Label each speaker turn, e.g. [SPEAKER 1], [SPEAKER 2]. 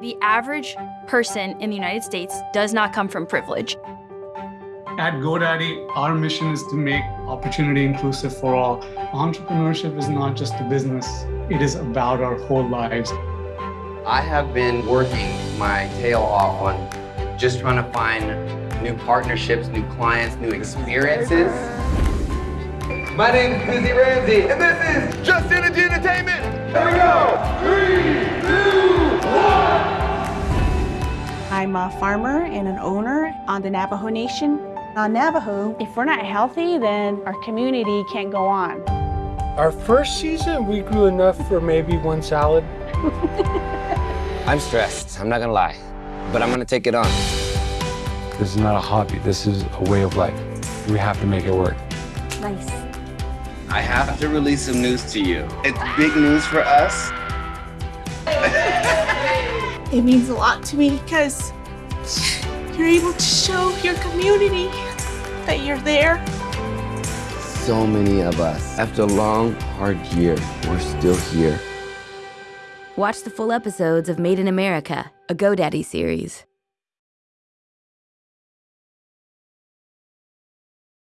[SPEAKER 1] The average person in the United States does not come from privilege.
[SPEAKER 2] At GoDaddy, our mission is to make opportunity inclusive for all. Entrepreneurship is not just a business, it is about our whole lives.
[SPEAKER 3] I have been working my tail off on just trying to find new partnerships, new clients, new experiences. My name is Busy Ramsey, and this is Just Energy
[SPEAKER 4] I'm a farmer and an owner on the Navajo Nation. On Navajo, if we're not healthy, then our community can't go on.
[SPEAKER 5] Our first season, we grew enough for maybe one salad.
[SPEAKER 6] I'm stressed, I'm not gonna lie, but I'm gonna take it on.
[SPEAKER 7] This is not a hobby, this is a way of life. We have to make it work.
[SPEAKER 4] Nice.
[SPEAKER 3] I have to release some news to you. It's big news for us.
[SPEAKER 8] It means a lot to me because you're able to show your community that you're there.
[SPEAKER 6] So many of us, after a long, hard year, we're still here.
[SPEAKER 9] Watch the full episodes of Made in America, a GoDaddy series.